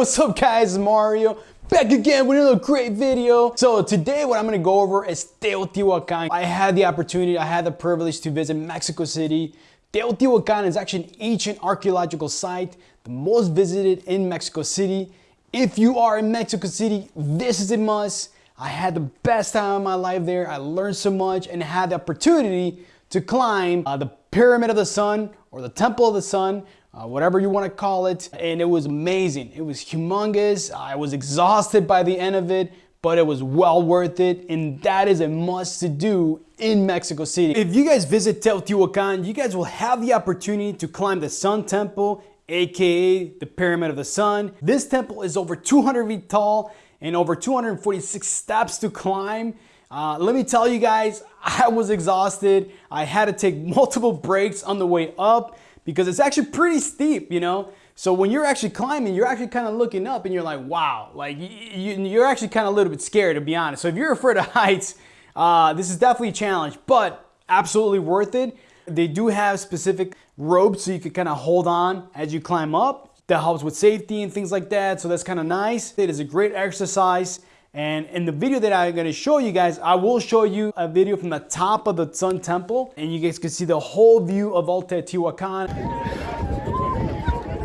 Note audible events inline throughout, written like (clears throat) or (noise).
what's up guys, Mario. Back again with another great video. So today what I'm gonna go over is Teotihuacan. I had the opportunity, I had the privilege to visit Mexico City. Teotihuacan is actually an ancient archaeological site, the most visited in Mexico City. If you are in Mexico City, this is a must. I had the best time of my life there. I learned so much and had the opportunity to climb uh, the Pyramid of the Sun or the Temple of the Sun, uh, whatever you want to call it. And it was amazing. It was humongous. I was exhausted by the end of it, but it was well worth it. And that is a must to do in Mexico City. If you guys visit Teotihuacan, you guys will have the opportunity to climb the Sun Temple, AKA the Pyramid of the Sun. This temple is over 200 feet tall and over 246 steps to climb. Uh, let me tell you guys, (laughs) I was exhausted. I had to take multiple breaks on the way up because it's actually pretty steep, you know? So when you're actually climbing, you're actually kind of looking up and you're like, wow, like you, are actually kind of a little bit scared to be honest. So if you're afraid of (laughs) heights, uh, this is definitely a challenge, but absolutely worth it. They do have specific ropes so you can kind of hold on as you climb up. That helps with safety and things like that. So that's kind of nice. It is a great exercise. And in the video that I'm gonna show you guys, I will show you a video from the top of the Sun Temple and you guys can see the whole view of Alta Teotihuacan.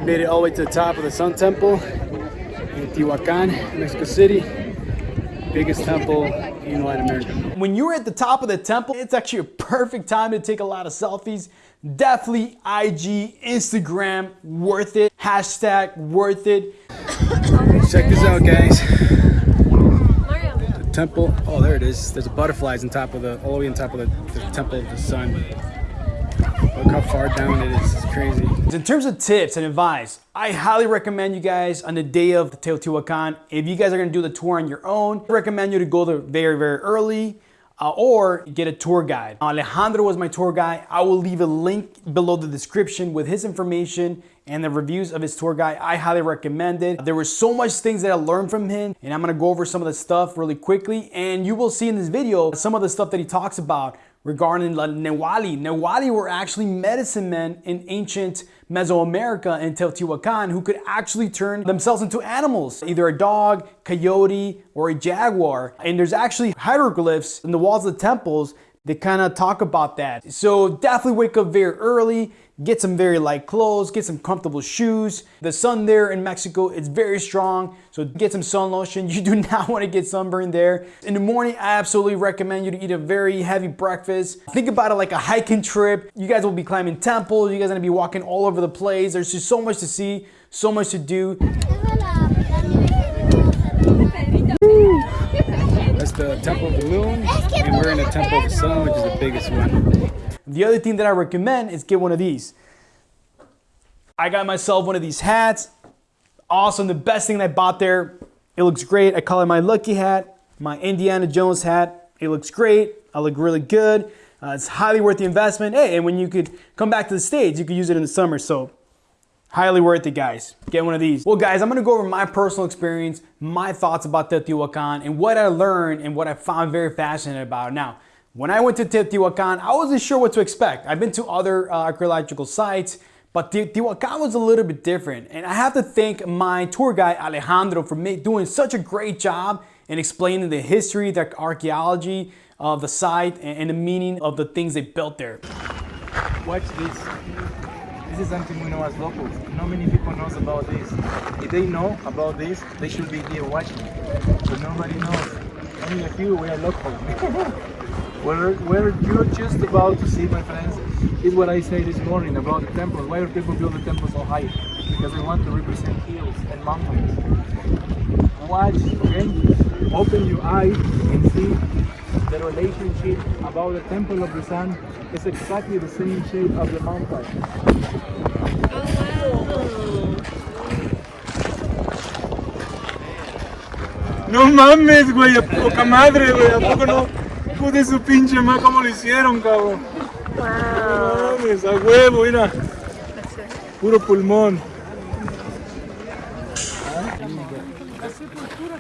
Made it all the way to the top of the Sun Temple in Teotihuacan, Mexico City. Biggest temple in Latin America. When you're at the top of the temple, it's actually a perfect time to take a lot of selfies. Definitely IG, Instagram, worth it. Hashtag worth it. Check this out, guys temple. Oh, there it is. There's butterflies on top of the, all the way on top of the, the temple of the sun. Look how far down it is. It's crazy. In terms of tips and advice, I highly recommend you guys on the day of the Teotihuacan, if you guys are gonna do the tour on your own, I recommend you to go there very, very early uh, or get a tour guide. Alejandro was my tour guide. I will leave a link below the description with his information and the reviews of his tour guide. I highly recommend it. There were so much things that I learned from him and I'm gonna go over some of the stuff really quickly and you will see in this video some of the stuff that he talks about regarding the Newali. Newali were actually medicine men in ancient Mesoamerica and Teotihuacan who could actually turn themselves into animals, either a dog, coyote, or a jaguar. And there's actually hieroglyphs in the walls of the temples that kind of talk about that. So definitely wake up very early get some very light clothes, get some comfortable shoes. The sun there in Mexico, it's very strong, so get some sun lotion. (laughs) You do not want to get sunburned there. In the morning, I absolutely recommend you to eat a very heavy breakfast. Think about it like a hiking trip. You guys will be climbing temples, you guys are gonna be walking all over the place. There's just so much to see, so much to do. That's the Temple of the Moon, and we're in the Temple of the Sun, which is the biggest one. The other thing that I recommend is get one of these. I got myself one of these hats. Awesome, the best thing I bought there. It looks great. I call it my lucky hat, my Indiana Jones hat. It looks great. I look really good. Uh, it's highly worth the investment. Hey, and when you could come back to the States, you could use it in the summer. So highly worth it, guys. Get one of these. Well, guys, I'm gonna go over my personal experience, my thoughts about Teotihuacan, and what I learned and what I found very fascinating about. Now, when I went to Teotihuacan, I wasn't sure what to expect. I've been to other uh, archaeological sites, but Teotihuacan was a little bit different. And I have to thank my tour guide, Alejandro, for doing such a great job in explaining the history, the archaeology of the site, and the meaning of the things they built there. Watch this. This is something we know as locals. Not many people knows about this. If they know about this, they should be here watching. But nobody knows. Only a few, we are local. (laughs) Where, where you're just about to see, my friends, is what I say this morning about the temples. Why do people build the temples so high? Because they want to represent hills and mountains. Watch, okay? Open your eyes and see the relationship about the temple of the sun is exactly the same shape of the mountain. No mames, güey, a poca madre, güey, a poco no. De su pinche más como lo hicieron, cabrón. Wow. mames, a huevo, mira. Puro pulmón.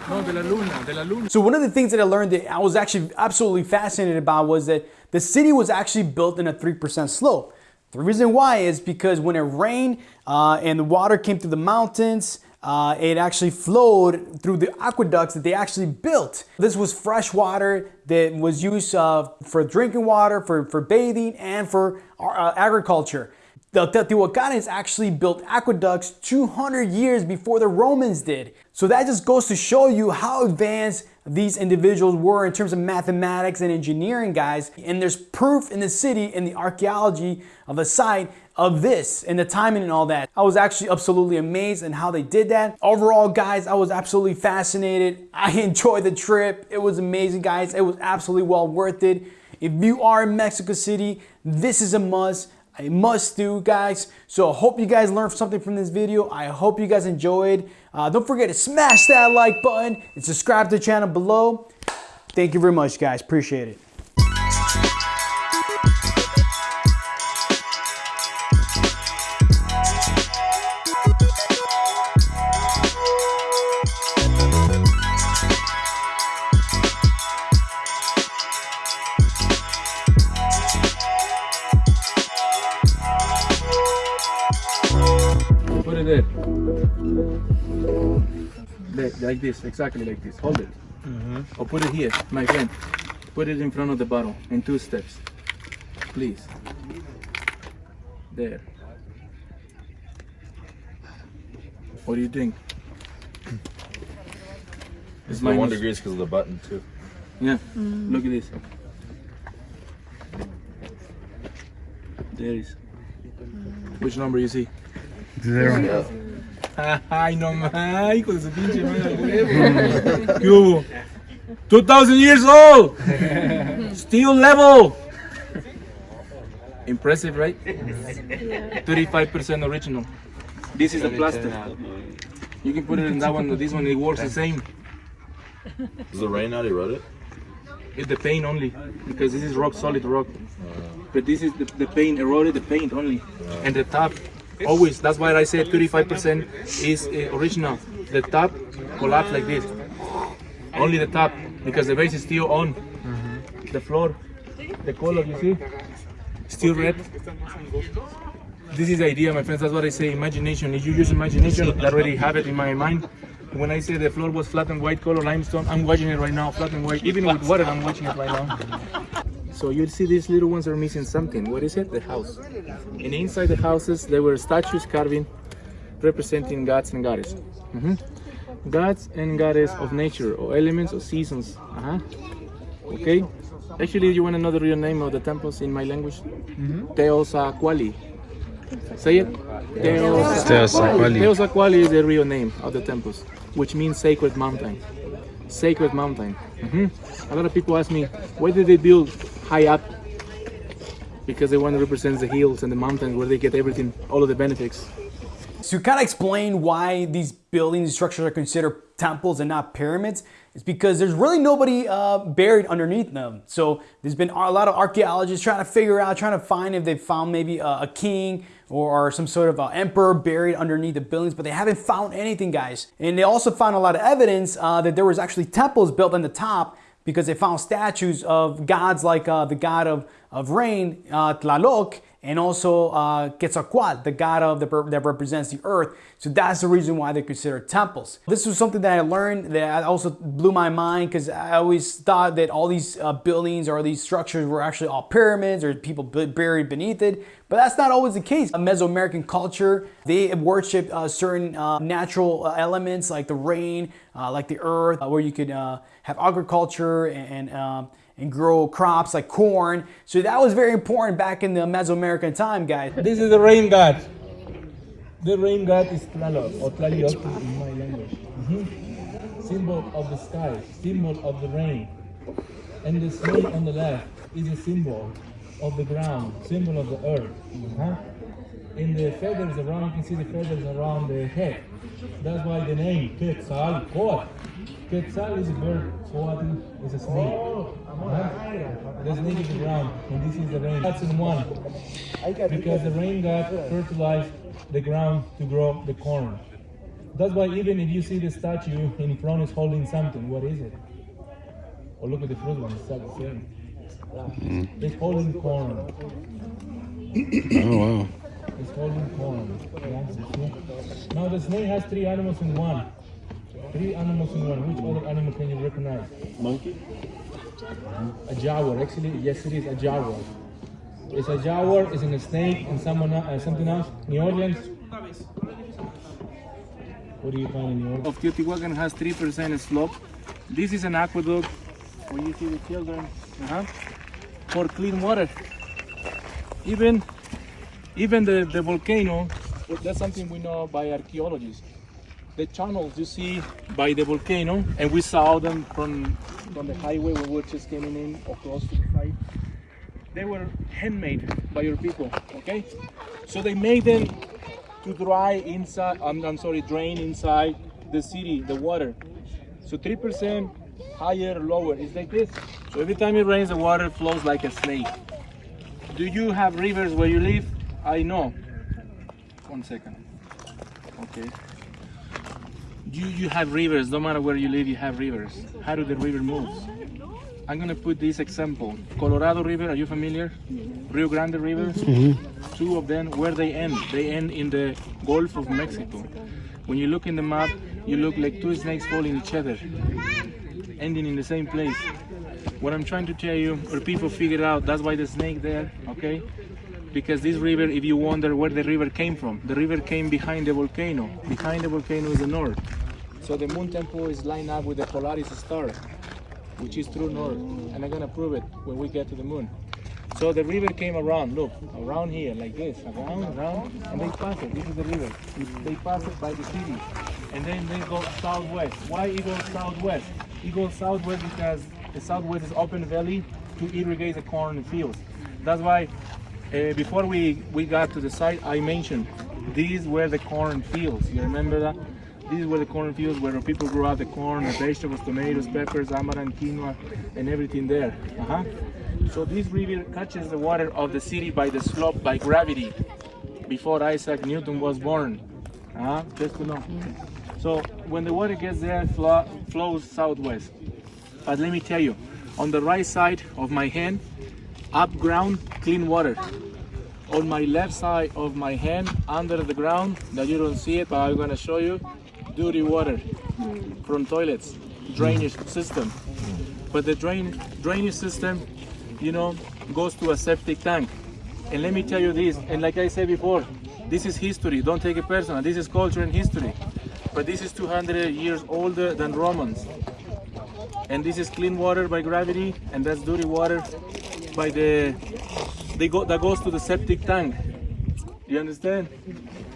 No, de la luna, de la luna. So one of the things that I learned that I was actually absolutely fascinated about was that the city was actually built in a 3% slope. The reason why is because when it rained uh, and the water came through the mountains, uh, it actually flowed through the aqueducts that they actually built. This was fresh water that was used uh, for drinking water, for, for bathing, and for uh, agriculture. The Teotihuacanes actually built aqueducts 200 years before the Romans did. So that just goes to show you how advanced these individuals were in terms of mathematics and engineering, guys. And there's proof in the city in the archaeology of the site of this and the timing and all that. I was actually absolutely amazed in how they did that. Overall, guys, I was absolutely fascinated. I (laughs) enjoyed the trip. It was amazing, guys. It was absolutely well worth it. If you are in Mexico City, this is a must a must do guys so I hope you guys learned something from this video I hope you guys enjoyed uh, don't forget to smash that like button and subscribe to the channel below thank you very much guys appreciate it like this, exactly like this. Hold it. Mm -hmm. Or put it here, my friend. Put it in front of the bottle in two steps. Please. There. What do you think? (clears throat) It's my one degrees because of the button too. Yeah. Mm. Look at this. There is. Which number you see? Zero. Ay, no más, hijo de su pinche madre, ¿Qué hubo? 2000 years old! Steel level! Impressive, right? 35% original. This is the plastic. You can put it in that one, this one, it works the same. Does the rain not erode it? It's the paint only, because this is rock, solid rock. But this is the, the paint, eroded the paint only. And the top Always. That's why I said 35% is uh, original. The top collapse like this. Only the top, because the base is still on. Mm -hmm. The floor, the color, you see, still red. This is the idea, my friends. That's what I say. Imagination. If you use imagination, I already have it in my mind. When I say the floor was flat and white color limestone, I'm watching it right now, flat and white. Even with water, I'm watching it right now. So you'll see these little ones are missing something. What is it? The house. And inside the houses, there were statues carving representing gods and goddesses. Mm -hmm. Gods and goddess of nature, or elements, or seasons. Uh -huh. Okay? Actually, you want to know the real name of the temples in my language? Mm -hmm. Say it. Teosaquali. Teosaquali is the real name of the temples, which means sacred mountain. Sacred mountain. Mm -hmm. A lot of people ask me, why did they build high up because they want to represent the hills and the mountains where they get everything, all of the benefits. To kind of explain why these buildings and structures are considered temples and not pyramids, it's because there's really nobody uh, buried underneath them. So there's been a lot of archaeologists trying to figure out, trying to find if they found maybe a, a king or, some sort of uh, emperor buried underneath the buildings, but they haven't found anything, guys. And they also found a lot of evidence uh, that there was actually temples built on the top because they found statues of gods like uh, the god of, of rain, uh, Tlaloc, and also uh, Quetzalcoatl, the god of the, that represents the earth. So that's the reason why they're considered temples. This was something that I learned that also blew my mind because I always thought that all these uh, buildings or these structures were actually all pyramids or people buried beneath it. But that's not always the case. A Mesoamerican culture, they worship uh, certain uh, natural uh, elements like the rain, uh, like the earth, uh, where you could have agriculture and, and um, and grow crops like corn. So that was very important back in the Mesoamerican time, guys. This is the rain god. The rain god is Tlaloc or Tlalioc in my language. Mm -hmm. Symbol of the sky, symbol of the rain. And the snake on the left is a symbol of the ground, symbol of the earth. Uh. In the feathers around, you can see the feathers around the head. That's why the name Quetzalcoatl. Quetzal is a bird, Coatl is a snake. There's snake in the ground, and this is the rain. That's in one. Because the rain god fertilized the ground to grow the corn. That's why even if you see the statue in front is holding something, what is it? Or oh, look at the fruit one, it's the same. Mm. It's holding corn. oh wow. It's holding corn. Yeah, you see? Now the snake has three animals in one. Three animals in one. Which other animal can you recognize? Monkey? A jaguar. Actually, yes, it is a jaguar. It's a jaguar. It's in a snake and someone uh, something else. New Orleans. What do you find in New Orleans? Of Teotihuacan has three percent slope. This is an aqueduct where you see the children uh-huh, for clean water. Even even the, the volcano, that's something we know by archaeologists. The channels you see by the volcano, and we saw them from, from the highway we were just coming in or close to the site. They were handmade by your people, okay? So they made them to dry inside, I'm, I'm sorry, drain inside the city, the water. So 3% higher or lower, it's like this. So every time it rains, the water flows like a snake. Do you have rivers where you live? I know. One second. Okay. You you have rivers. No matter where you live, you have rivers. How do the river move? I'm gonna put this example. Colorado River. Are you familiar? Rio Grande River. Mm-hmm. Two of them. Where they end? They end in the Gulf of Mexico. When you look in the map, you look like two snakes following each other, ending in the same place. What I'm trying to tell you, or people figured out, that's why the snake there. Okay because this river, if you wonder where the river came from, the river came behind the volcano. Behind the volcano is the north. So the moon temple is lined up with the Polaris star, which is true north. And I'm gonna prove it when we get to the moon. So the river came around, look, around here, like this, around, around, and they pass it. This is the river. They pass it by the city. And then they go southwest. Why it goes southwest? It goes southwest because the southwest is open valley to irrigate the corn fields. That's why uh, before we, we got to the site, I mentioned these were the corn fields. You remember that? These were the corn fields where people grew out the corn, the vegetables, tomatoes, peppers, amaranth, quinoa, and everything there. Uh -huh. So this river catches the water of the city by the slope, by gravity, before Isaac Newton was born. Uh -huh. Just to know. So when the water gets there, flow, flows southwest. But let me tell you, on the right side of my hand, up ground, clean water. On my left side of my hand, under the ground, that you don't see it, but I'm gonna show you, dirty water from toilets, drainage system. But the drain drainage system, you know, goes to a septic tank. And let me tell you this, and like I said before, this is history, don't take it personal, this is culture and history. But this is 200 years older than Romans. And this is clean water by gravity, and that's dirty water by the they go that goes to the septic tank. You understand?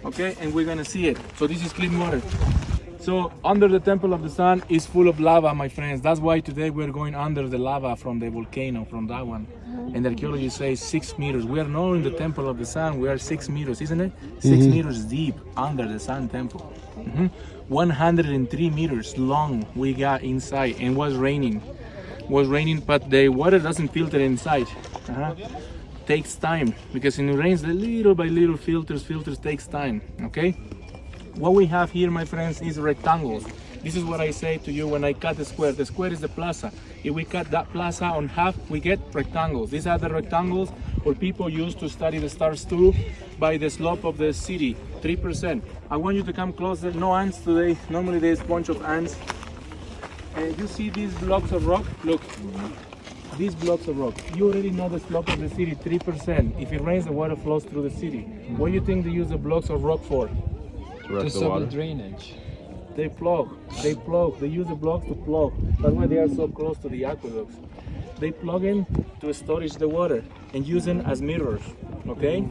Okay, and we're gonna see it. So this is clean water. So under the temple of the sun is full of lava, my friends. That's why today we're going under the lava from the volcano, from that one. And the archaeology says six meters. We are not in the temple of the sun. We are six meters, isn't it? 6 mm -hmm. meters deep under the sun temple. Mm -hmm. 103 meters long we got inside and was raining was raining, but the water doesn't filter inside. Uh -huh. Takes time because in the rains, the little by little filters, filters takes time. Okay. What we have here, my friends, is rectangles. This is what I say to you when I cut the square. The square is the plaza. If we cut that plaza on half, we get rectangles. These are the rectangles where people use to study the stars too by the slope of the city, 3%. I want you to come closer. No ants today. Normally there's a bunch of ants uh, you see these blocks of rock? Look, these blocks of rock. You already know the slope of the city, 3%. If it rains, the water flows through the city. What do you think they use the blocks of rock for? To, to stop the drainage. They plug, they plug, they use the blocks to plug. That's why they are so close to the aqueducts. They plug in to storage the water and use them as mirrors, okay?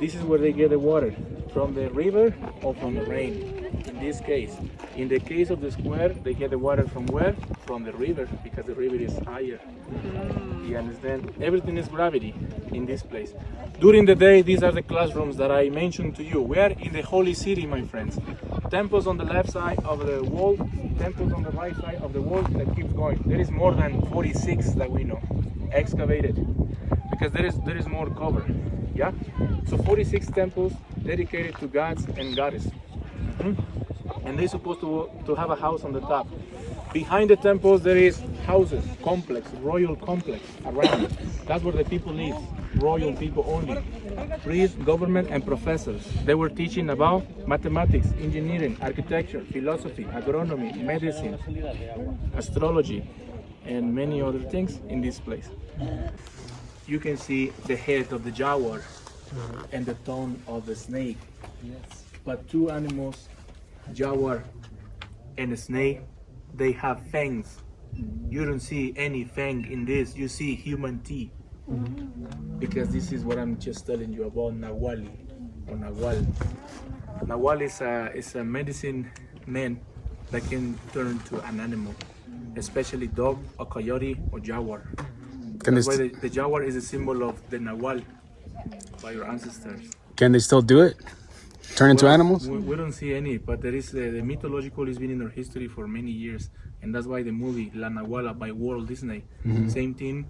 This is where they get the water, from the river or from the rain in this case. In the case of the square, they get the water from where? From the river, because the river is higher. Mm. You understand? Everything is gravity in this place. During the day, these are the classrooms that I mentioned to you. We are in the holy city, my friends. Temples on the left side of the wall, temples on the right side of the wall that keeps going. There is more than 46 that we know, excavated, because there is, there is more cover. Yeah? So 46 temples dedicated to gods and goddesses. Mm -hmm and they're supposed to, to have a house on the top. Behind the temples there is houses, complex, royal complex around. That's where the people live. royal people only. Priests, government, and professors. They were teaching about mathematics, engineering, architecture, philosophy, agronomy, medicine, astrology, and many other things in this place. You can see the head of the jaguar and the tongue of the snake. But two animals, jaguar and a snake, they have fangs. You don't see any fang in this. You see human teeth. Because this is what I'm just telling you about Nawali or Nawal. Nawal is a, is a medicine man that can turn to an animal, especially dog, or coyote, or jaguar. Can That's they, why the, the jaguar is a symbol of the Nawal by your ancestors. can they still do it? Turn into Well, animals? We, we don't see any, but there is the, the mythological has been in our history for many years, and that's why the movie La Nahuala by Walt Disney, Mm-hmm. same thing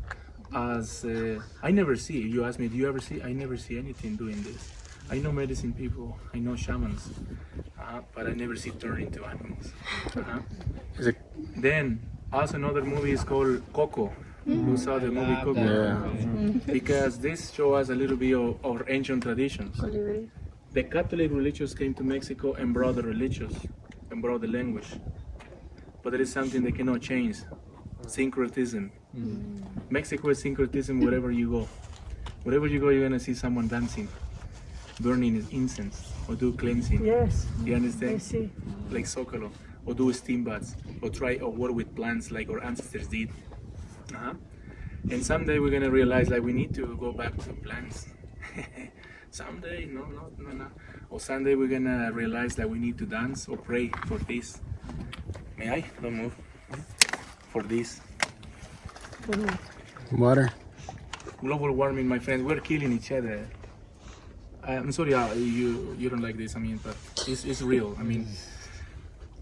as uh, I never see. You ask me, do you ever see? I never see anything doing this. I know medicine people, I know shamans, uh, but I never see turn into animals. Uh-huh. Is it? Then also another movie is called Coco. Who saw the movie Coco? Yeah. Because this show us a little bit of our ancient traditions. The Catholic religions came to Mexico and brought the religions and brought the language. But there is something they cannot change syncretism. Mexico is syncretism wherever you go. Wherever you go, you're gonna see someone dancing, burning incense, or do cleansing. Yes, You understand? I see. Like Zocalo, or do steam baths, or try or work with plants like our ancestors did. Uh-huh. And someday we're gonna realize that we need to go back to plants. (laughs) someday, no, no, no, no. Or someday we're gonna realize that we need to dance or pray for this. May I? Don't move. For this. Water? Global warming, my friends, we're killing each other. I'm sorry, uh, you you don't like this. I mean, but it's, it's real. I mean,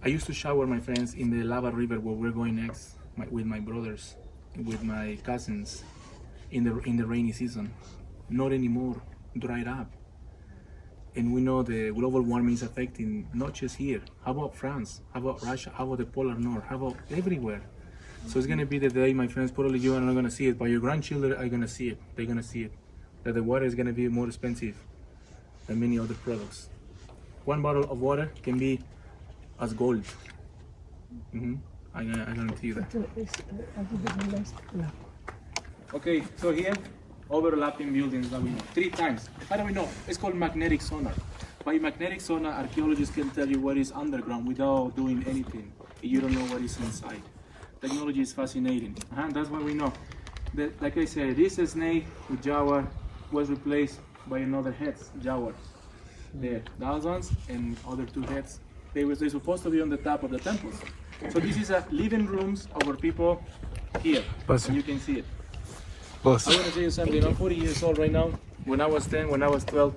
I used to shower my friends in the lava river where we're going next my, with my brothers, with my cousins, in the in the rainy season. Not anymore. Dried up. And we know the global warming is affecting not just here. How about France? How about Russia? How about the polar north? How about everywhere? So it's gonna be the day, my friends. Probably you are not gonna see it, but your grandchildren are gonna see it. They're gonna see it. That the water is gonna be more expensive than many other products. One bottle of water can be as gold. hmm I, I guarantee you that. Okay, so here, overlapping buildings that we know. Three times. How do we know? It's called magnetic sonar. By magnetic sonar, archaeologists can tell you what is underground without doing anything. You don't know what is inside. Technology is fascinating. Uh-huh, that's what we know. The, like I said, this snake with jaguar was replaced by another head, jaguar. There, those ones and other two heads. They were they supposed to be on the top of the temples. So this is a living rooms of our people here. You. you can see it. Bless I want to tell you something. I'm 40 years old right now. When I was 10, when I was 12,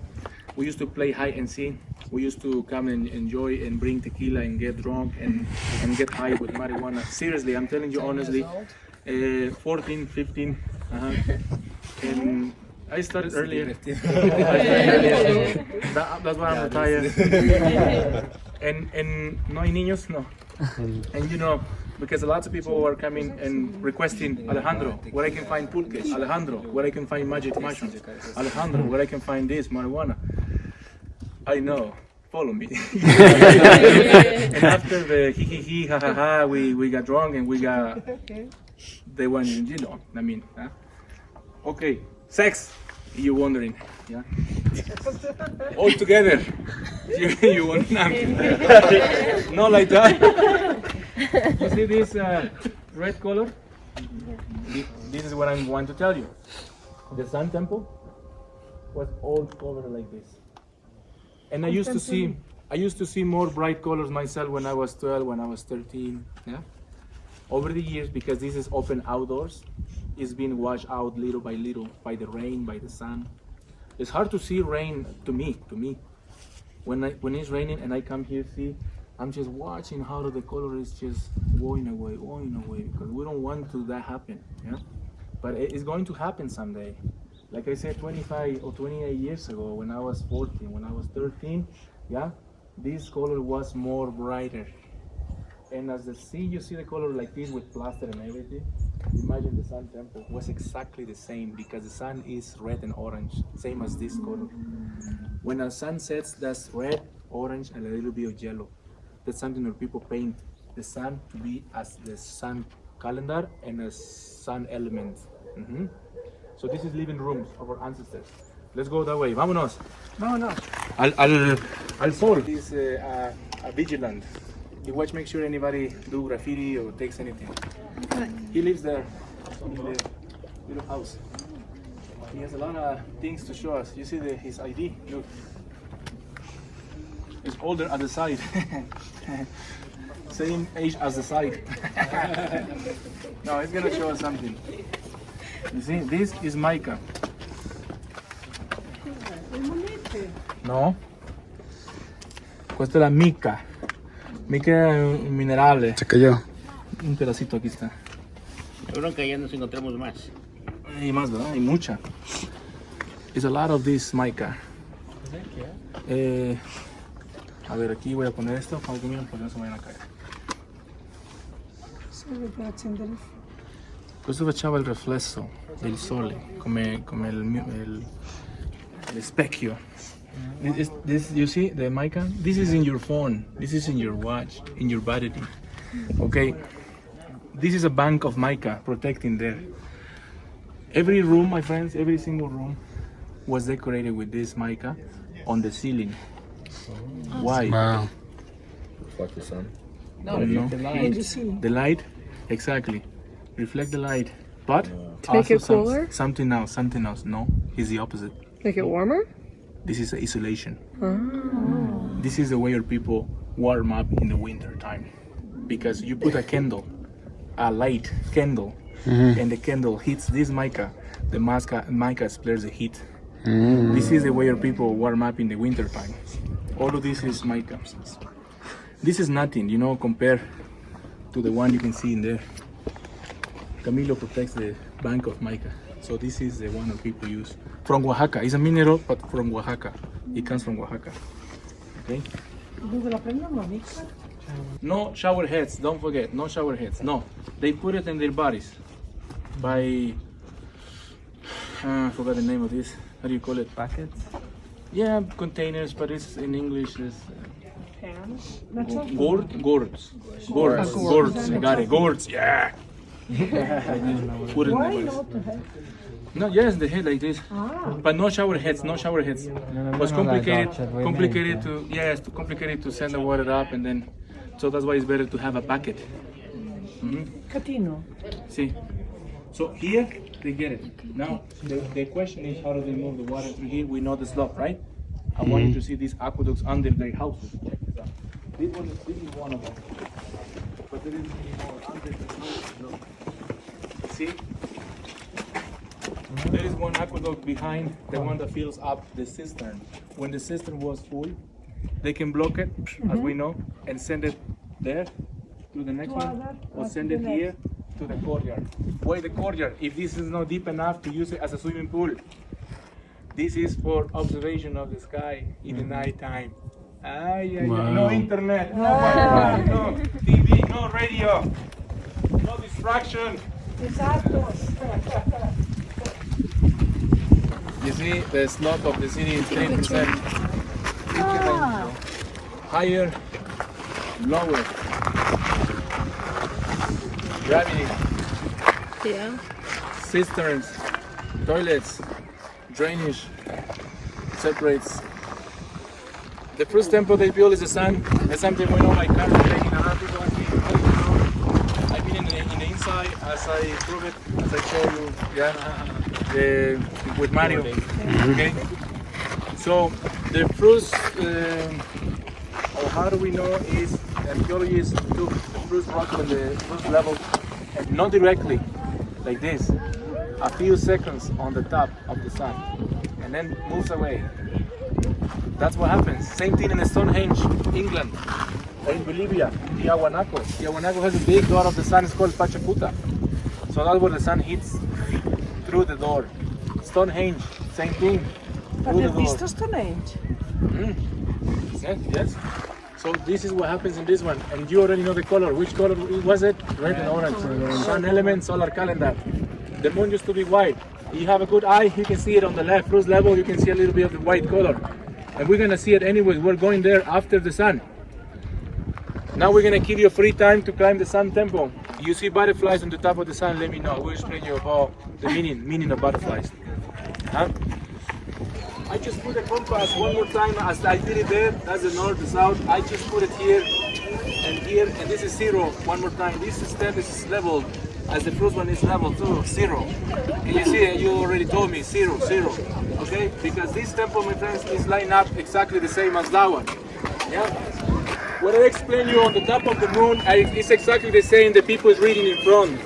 we used to play hide and seek. We used to come and enjoy and bring tequila and get drunk and, and get high with marijuana. Seriously, I'm telling you honestly. Uh, 14, 15. Uh-huh. And I started earlier. (laughs) I started earlier. That- that's why I'm retired. (laughs) and and no hay niños, no. And you know, because lots of people are coming and requesting Alejandro, where I can find pulque, Alejandro, where I can find magic mushrooms, Alejandro, where I can find this marijuana. I know. Follow me. (laughs) and after the hee hee hee ha ha ha, we, we got drunk and we got they went, you know, I mean, huh? okay, sex. You wondering, yeah? (laughs) All together. (laughs) You, you want nothing. (laughs) Not like that. You see this uh, red color? Thi- This is what I'm going to tell you. The Sun Temple was all covered like this. And I used to see, I used to see more bright colors myself when I was 12, when I was 13. Yeah. Over the years, because this is open outdoors, it's been washed out little by little by the rain, by the sun. It's hard to see rain to me, to me. When I, when it's raining and I come here, see, I'm just watching how the color is just going away, going away, because we don't want to that happen. Yeah. But it's going to happen someday. Like I said, 25 or 28 years ago, when I was 14, when I was 13, yeah, this color was more brighter. And as the sea, you see the color like this with plaster and everything. Imagine the sun temple was exactly the same because the sun is red and orange, same as this color. When the sun sets, that's red, orange, and a little bit of yellow. That's something that people paint the sun to be as the sun calendar and a sun element. Mhm. So this is living rooms of our ancestors. Let's go that way. Vámonos. Vámonos. Al, al, al sol. He's uh, a, a vigilant. He watch, make sure anybody do graffiti or takes anything. He lives there in the little house. He has a lot of things to show us. You see the, his ID? Look. He's older at the side. (laughs) Same age as the side. (laughs) no, he's gonna show us something. You see, this is mica. No. Questa è la mica. Mica minerale. Se cayó. Un pedacito aquí está. Seguro que ya nos encontramos más. Hay más, ¿verdad? Hay mucha. It's a lot of this mica. Eh, a ver, aquí voy a poner esto para que no se vayan a caer. Questo faceva il riflesso del sole, come, come il, il, il specchio. This, is- this, you see the mica? This is in your phone. This is in your watch, in your battery. Okay, this is a bank of mica protecting there. Every room, my friends, every single room was decorated with this mica on the ceiling. Why? Wow. Fuck the sun. No, no. The light, exactly. Reflect the light. But To make also it some- cooler? something else, something else. No, it's the opposite. Make it warmer? This is isolation. Oh. This is the way your people warm up in the winter time. Because you put a candle, a light candle, mm-hmm. and the candle hits this mica, the mica, mica splits the heat. Mm. This is the way your people warm up in the winter time. All of this is mica. This is nothing, you know, compared to the one you can see in there. Camilo protects the bank of mica. So this is the one that people use. From Oaxaca. It's a mineral, but from Oaxaca. It comes from Oaxaca. Okay? No shower heads, don't forget. No shower heads. No. They put it in their bodies by uh, I forgot the name of this. How do you call it? Buckets? Yeah, containers, but it's in English is uh, gourd, gourds, gourds, gourds. I got it. Gourds, yeah. Put it in the bodies. No, yes, the head like this. Ah. But no shower heads, no shower heads. it was complicated, complicated to, yes, too complicated to send the water up and then, so that's why it's better to have a bucket. Mm-hmm. Catino. See? So here, they get it. Now, the, the question is how do they move the water through here? We know the slope, right? I want you to see these aqueducts under their houses. Check this out. This one is, this is one of them. But there is many more under the house. Look. See? There is one aqueduct behind the one that fills up the cistern. When the cistern was full, they can block it, as we know, and send it there to the next one, or send it here to the courtyard. Why the courtyard? If this is not deep enough to use it as a swimming pool, this is for observation of the sky in the mm-hmm. night time. Ay, ay, ay. No Wow. internet, no no TV, no radio, no distraction. You see, the slope of the city is 3%. Higher, lower. Gravity, Yeah. cisterns, toilets, drainage, separates. The first temple they built is the sun. That's something we know by taking a lot of people have been- I've been in the, the inside as I prove it, as I show you, yeah, uh, with Mario. Okay. So the first, um, or how do we know is archaeologists took the first rock on the first level, and not directly, like this, a few seconds on the top of the sun, and then moves away. That's what happens. Same thing in the Stonehenge, England, in Bolivia, Tiahuanaco. Tiahuanaco has a big door of the sun, it's called Pachacuta. So that's where the sun hits through the door. Stonehenge, same thing. But Through the door. visto Stonehenge. Mm-hmm. Yes, yes. So this is what happens in this one, and you already know the color. Which color was it? Red and orange. Sun element, solar calendar. The moon used to be white. You have a good eye, you can see it on the left. First level, you can see a little bit of the white color. And we're gonna see it anyway. We're going there after the sun. Now we're gonna give you free time to climb the sun temple. You see butterflies on the top of the sun, let me know. I will explain you about the meaning, meaning of butterflies. Huh? I just put a compass one more time as I did it there. That's the north, the south. I just put it here and here, and this is zero. One more time. This step is level as the first one is level two, zero. And you see, you already told me zero, zero. Okay? Because this temple, my friends, is lined up exactly the same as that one. Yeah? What I explain you on the top of the moon is exactly the same the people is reading in front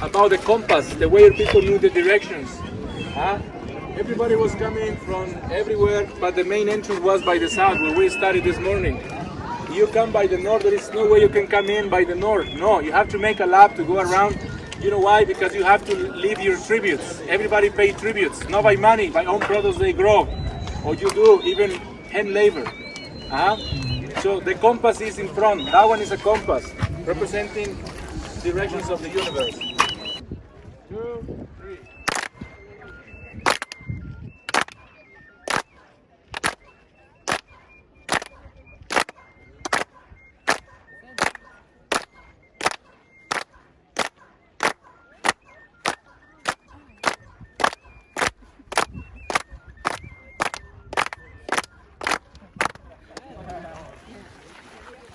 about the compass, the way people knew the directions. Huh? Everybody was coming from everywhere, but the main entrance was by the south, where we started this morning. You come by the north, there is no way you can come in by the north. No, you have to make a lap to go around. You know why? Because you have to leave your tributes. Everybody pay tributes, not by money, by own products they grow, or you do even hand labor. Uh-huh. So the compass is in front. That one is a compass representing directions of the universe. Two,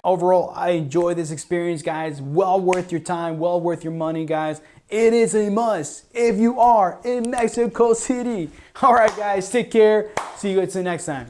Overall, I enjoy this experience, guys. Well worth your time, well worth your money, guys. It is a must if you are in Mexico City. (laughs) All right, guys, take care. See you guys next time.